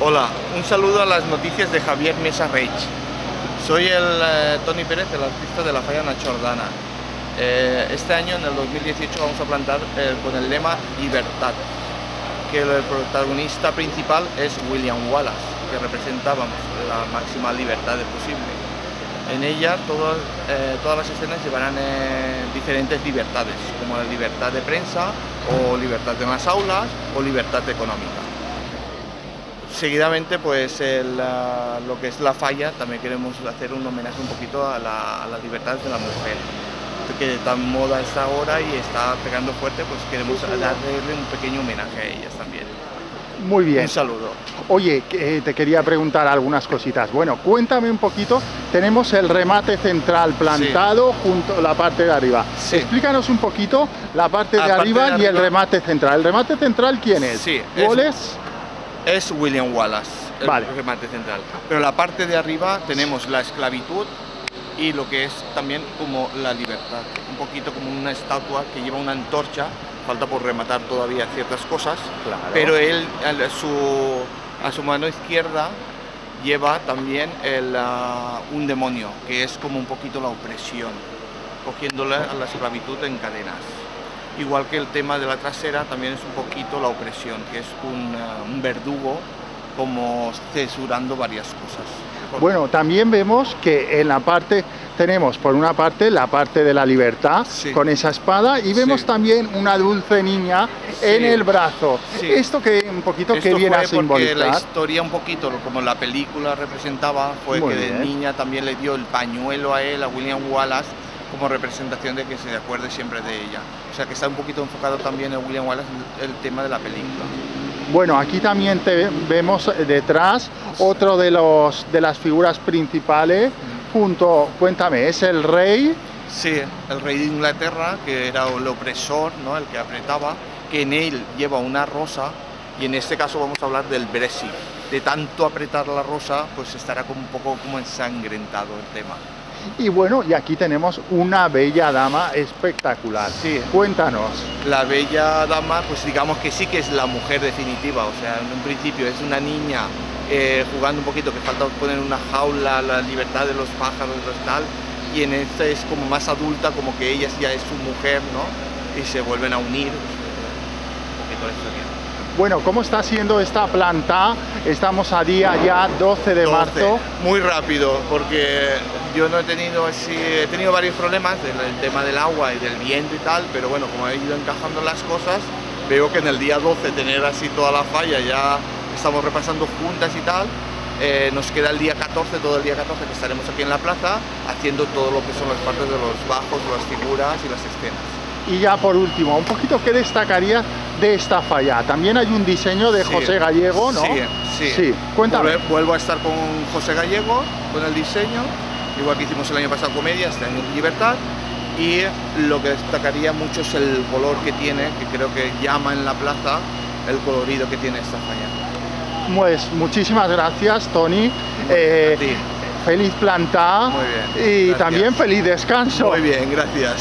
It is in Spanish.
Hola, un saludo a las noticias de Javier Mesa Reich. Soy el eh, Tony Pérez, el artista de la falla Nachordana. Eh, este año, en el 2018, vamos a plantar eh, con el lema Libertad, que el protagonista principal es William Wallace, que representa la máxima libertad posible. En ella todas, todas las escenas llevarán diferentes libertades, como la libertad de prensa, o libertad en las aulas, o libertad económica. Seguidamente, pues lo que es la falla, también queremos hacer un homenaje un poquito a la, libertad de la mujer, que tan moda está ahora y está pegando fuerte, pues queremos darle un pequeño homenaje a ellas también. Muy bien. Un saludo. Oye, eh, te quería preguntar algunas cositas. Bueno, cuéntame un poquito, tenemos el remate central plantado junto a la parte de arriba. Explícanos un poquito la parte de arriba y el remate central. ¿El remate central quién es? Sí, ¿Cuál es? Es William Wallace, el remate central. Pero la parte de arriba tenemos la esclavitud y lo que es también como la libertad. Un poquito como una estatua que lleva una antorcha, falta por rematar todavía ciertas cosas, pero él a su, a su mano izquierda lleva también el, ah, un demonio, que es como un poquito la opresión, cogiéndole a la esclavitud en cadenas igual que el tema de la trasera también es un poquito la opresión, que es un, eh, verdugo como censurando varias cosas. Bueno, también vemos que en la parte tenemos por una parte la parte de la libertad con esa espada y vemos también una dulce niña en el brazo. Esto que un poquito que viene a simbolizar. la historia un poquito, como la película representaba, fue que de niña también le dio el pañuelo a él, a William Wallace, como representación de que se acuerde siempre de ella. O sea que está un poquito enfocado también en William Wallace el tema de la película. Bueno, aquí también te vemos detrás otro de, los, de las figuras principales, junto, cuéntame, ¿es el rey? Sí, el rey de Inglaterra, que era el opresor, ¿no? el que apretaba, que en él lleva una rosa, y en este caso vamos a hablar del Brexit. De tanto apretar la rosa, pues estará como un poco como ensangrentado el tema. Y bueno, y aquí tenemos una bella dama espectacular. Sí. Cuéntanos. La bella dama, pues digamos que sí que es la mujer definitiva, o sea, en un principio es una niña eh, jugando un poquito, que falta poner una jaula, la libertad de los pájaros y tal, y en este es como más adulta, como que ella ya es su mujer, ¿no? Y se vuelven a unir, un poquito la historia. Bueno, ¿cómo está siendo esta planta? Estamos a día ya 12 de marzo. Muy rápido, porque yo no he tenido así, he tenido varios problemas del tema del agua y del viento y tal, pero bueno, como he ido encajando las cosas, veo que en el día 12 tener así toda la falla, ya estamos repasando juntas y tal, eh, nos queda el día 14, todo el día 14 que estaremos aquí en la plaza, haciendo todo lo que son las partes de los bajos, las figuras y las escenas. Y ya por último, un poquito, ¿qué destacaría de esta falla? También hay un diseño de José Gallego, ¿no? Sí, sí. sí. Cuéntame. Vuelvo a estar con José Gallego, con el diseño, igual que hicimos el año pasado comedia, este año Libertad, y lo que destacaría mucho es el color que tiene, que creo que llama en la plaza el colorido que tiene esta falla. Pues muchísimas gracias, Tony. Eh, feliz planta y también feliz descanso. Muy bien, gracias.